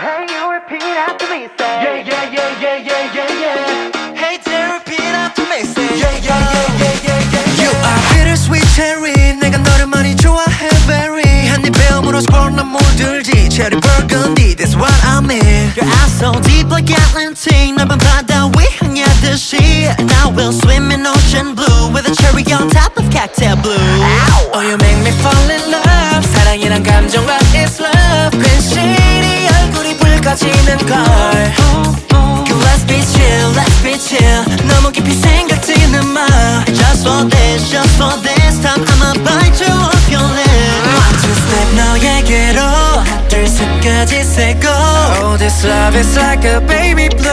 Hey, you repeat after me, say Yeah, yeah, yeah, yeah, yeah, yeah, yeah. Hey there repeat after me say Yeah, yeah, yeah, yeah, yeah, yeah, You yeah. are bittersweet cherry 내가 너를 많이 좋아해 very 한입 베어물어 스포른 난 물들지 Cherry burgundy that's what I mean Your eyes so deep like Atlantic 넓은 바다 위 향하듯이 And I will swim in ocean blue With a cherry on top of cocktail blue Oh you make me fall in love 사랑이란 감정과 얼굴이 붉어지는 걸 그 Let's be chill, let's be chill 너무 깊이 생각지는 마 Just for this, just for this time I'ma bite you off your lip One, two, step 너에게로 하나, 둘, 셋까지 say go Oh, this love is like a baby blue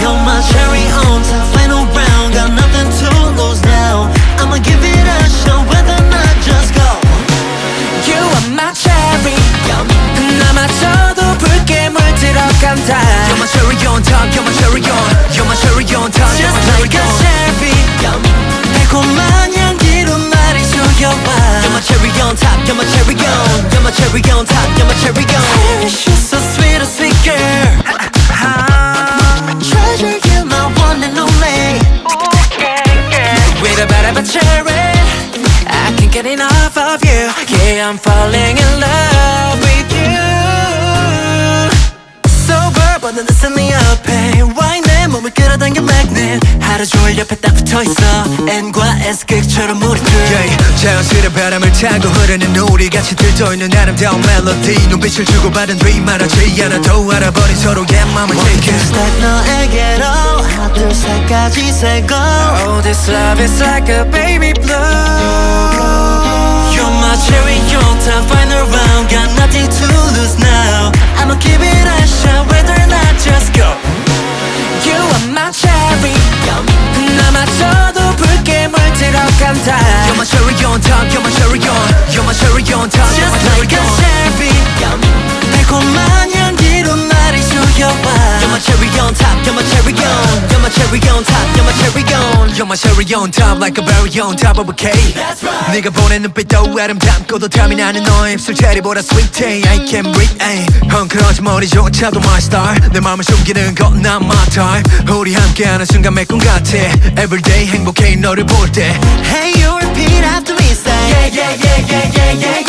You're my cherry on top On top, you're my cherry on You're so sweet, a sweet girl. Treasure, you're my one and only. With a bit of a cherry I can't get enough of you. Yeah, I'm falling in love with you. Sober, but listen me up, hey N과 S 극처럼 우리 둘 yeah, 자연스레 바람을 타고 흐르는 우리 같이 들떠있는 아름다운 멜로디. 눈빛을 주고받은 뒤 말하지 않아 도 알아버린 서로의 맘을 take it. Step 너에게로 하나 둘 셋까지 세고. Oh this love is like a baby damn time. You're top, you're my cherry on You're my cherry on top like a berry on top of a cake That's right. 네가 보낸 눈빛도 아름답고도 탐이 나는 너의 입술 체리보다 sweetie I can't breathe ay. 헝클어진 머리조차도 my star 내 맘을 숨기는 건 not my time 우리 함께하는 순간 매꿈 같아 Everyday 행복해 너를 볼때 Hey you repeat after me say yeah yeah yeah yeah yeah yeah